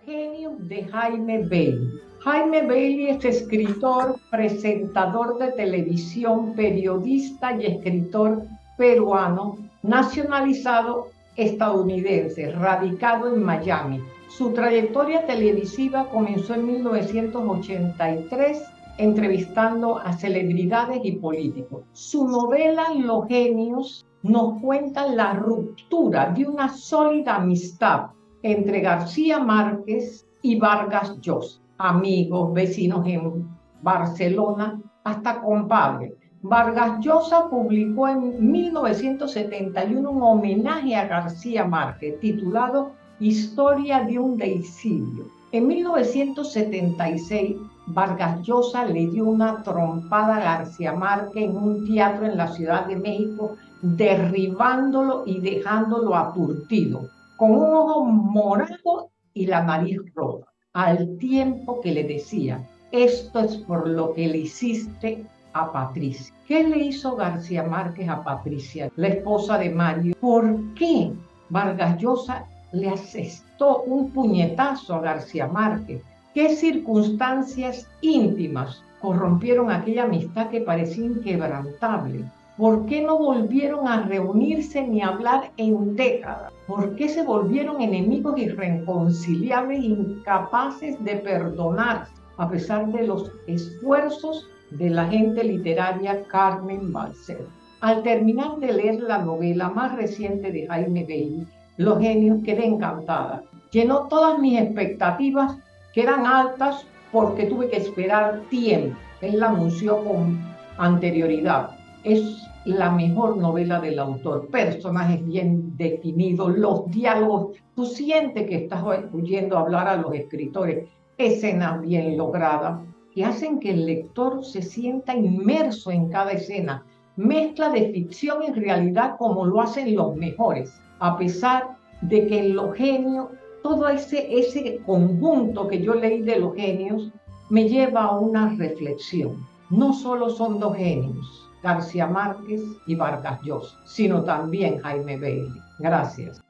Los genios de Jaime Bailey. Jaime Bailey es escritor, presentador de televisión, periodista y escritor peruano, nacionalizado estadounidense, radicado en Miami. Su trayectoria televisiva comenzó en 1983 entrevistando a celebridades y políticos. Su novela Los genios nos cuenta la ruptura de una sólida amistad entre García Márquez y Vargas Llosa, amigos, vecinos en Barcelona, hasta compadre. Vargas Llosa publicó en 1971 un homenaje a García Márquez titulado Historia de un deicidio. En 1976, Vargas Llosa le dio una trompada a García Márquez en un teatro en la Ciudad de México, derribándolo y dejándolo aturtido con un ojo morado y la nariz roja, al tiempo que le decía, esto es por lo que le hiciste a Patricia. ¿Qué le hizo García Márquez a Patricia, la esposa de Mario? ¿Por qué Vargas Llosa le asestó un puñetazo a García Márquez? ¿Qué circunstancias íntimas corrompieron aquella amistad que parecía inquebrantable? ¿Por qué no volvieron a reunirse ni a hablar en décadas? ¿Por qué se volvieron enemigos irreconciliables, incapaces de perdonar a pesar de los esfuerzos de la gente literaria Carmen Balcer? Al terminar de leer la novela más reciente de Jaime Bailey, Los genios, quedé encantada. Llenó todas mis expectativas, que eran altas porque tuve que esperar tiempo. Él la anunció con anterioridad. Es la mejor novela del autor, personajes bien definidos, los diálogos, tú sientes que estás oyendo hablar a los escritores, escenas bien logradas, que hacen que el lector se sienta inmerso en cada escena, mezcla de ficción y realidad como lo hacen los mejores, a pesar de que en los genios, todo ese, ese conjunto que yo leí de los genios, me lleva a una reflexión. No solo son dos genios, García Márquez y Vargas Llosa, sino también Jaime Bailey. Gracias.